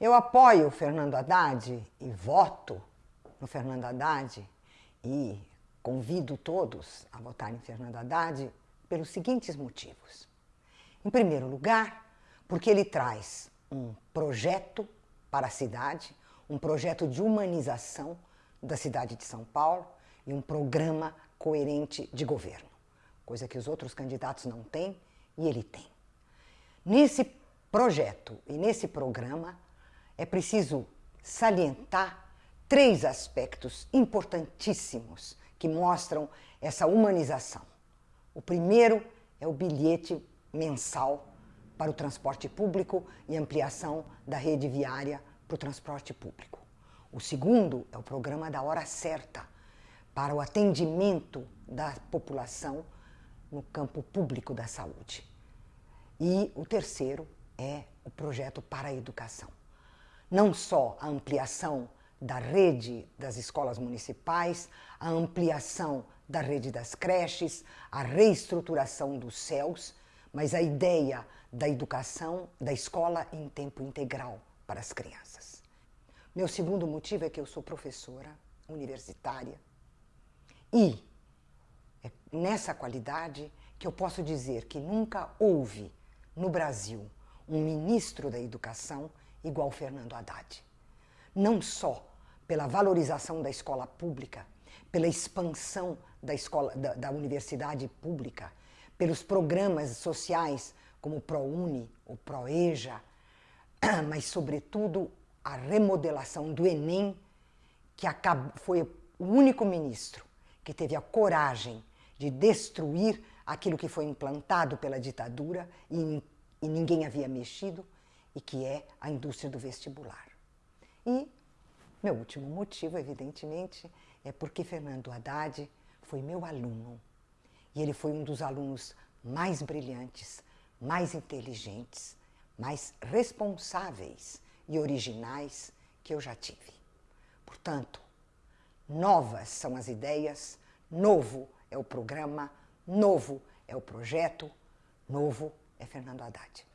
Eu apoio o Fernando Haddad e voto no Fernando Haddad e convido todos a votar em Fernando Haddad pelos seguintes motivos. Em primeiro lugar, porque ele traz um projeto para a cidade, um projeto de humanização da cidade de São Paulo e um programa coerente de governo, coisa que os outros candidatos não têm e ele tem. Nesse projeto e nesse programa, é preciso salientar três aspectos importantíssimos que mostram essa humanização. O primeiro é o bilhete mensal para o transporte público e ampliação da rede viária para o transporte público. O segundo é o programa da hora certa para o atendimento da população no campo público da saúde. E o terceiro é o projeto para a educação não só a ampliação da rede das escolas municipais, a ampliação da rede das creches, a reestruturação dos céus, mas a ideia da educação, da escola em tempo integral para as crianças. Meu segundo motivo é que eu sou professora universitária e é nessa qualidade que eu posso dizer que nunca houve no Brasil um ministro da educação igual Fernando Haddad. Não só pela valorização da escola pública, pela expansão da, escola, da, da universidade pública, pelos programas sociais como o ProUni, o ProEja, mas, sobretudo, a remodelação do Enem, que foi o único ministro que teve a coragem de destruir aquilo que foi implantado pela ditadura e, e ninguém havia mexido, e que é a indústria do vestibular. E meu último motivo, evidentemente, é porque Fernando Haddad foi meu aluno. E ele foi um dos alunos mais brilhantes, mais inteligentes, mais responsáveis e originais que eu já tive. Portanto, novas são as ideias, novo é o programa, novo é o projeto, novo é Fernando Haddad.